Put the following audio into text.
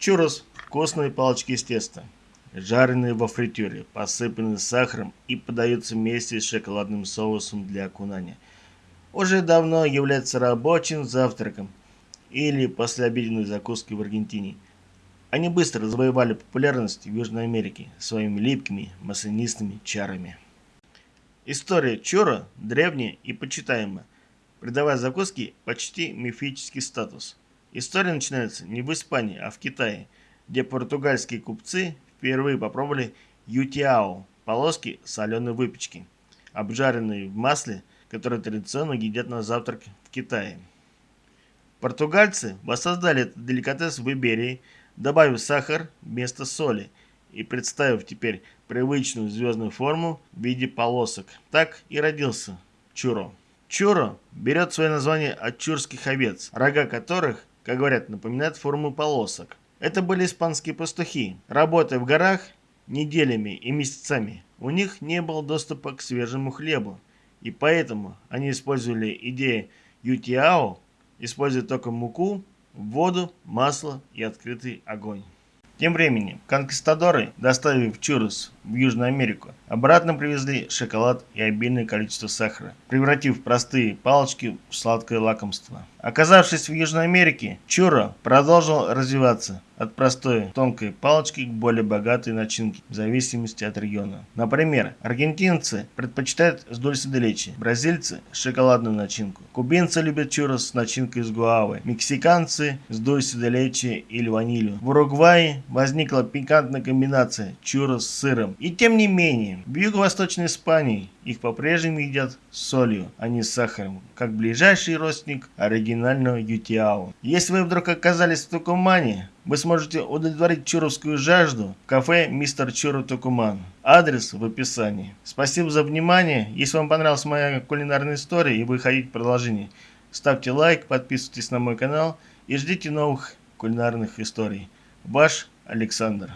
Чурос – вкусные палочки из теста, жареные во фритюре, посыпанные сахаром и подаются вместе с шоколадным соусом для окунания. Уже давно является рабочим завтраком или послеобеденной закуской в Аргентине. Они быстро завоевали популярность в Южной Америке своими липкими маслянистыми чарами. История чура древняя и почитаемая, придавая закуске почти мифический статус – История начинается не в Испании, а в Китае, где португальские купцы впервые попробовали ютиао – полоски соленой выпечки, обжаренные в масле, которые традиционно едят на завтрак в Китае. Португальцы воссоздали этот деликатес в Иберии, добавив сахар вместо соли и представив теперь привычную звездную форму в виде полосок. Так и родился чуро. Чуро берет свое название от чурских овец, рога которых как говорят, напоминает форму полосок. Это были испанские пастухи, работая в горах неделями и месяцами. У них не было доступа к свежему хлебу, и поэтому они использовали идею ютиао, используя только муку, воду, масло и открытый огонь. Тем временем, конкистадоры, доставив чурос в Южную Америку, обратно привезли шоколад и обильное количество сахара, превратив простые палочки в сладкое лакомство. Оказавшись в Южной Америке, чуро продолжил развиваться от простой тонкой палочки к более богатой начинке, в зависимости от региона. Например, аргентинцы предпочитают с дульсе де бразильцы – шоколадную начинку, кубинцы любят чурос с начинкой из гуавы, мексиканцы – с дульсе де или ванилью. В Уругвае возникла пикантная комбинация чурос с сыром. И тем не менее, в юго-восточной Испании их по-прежнему едят с солью, а не с сахаром, как ближайший родственник оригинального ютиао. Если вы вдруг оказались в Тукумане, вы сможете удовлетворить чуровскую жажду в кафе «Мистер Чуру Тукуман». Адрес в описании. Спасибо за внимание. Если вам понравилась моя кулинарная история и вы хотите продолжение, ставьте лайк, подписывайтесь на мой канал и ждите новых кулинарных историй. Ваш Александр.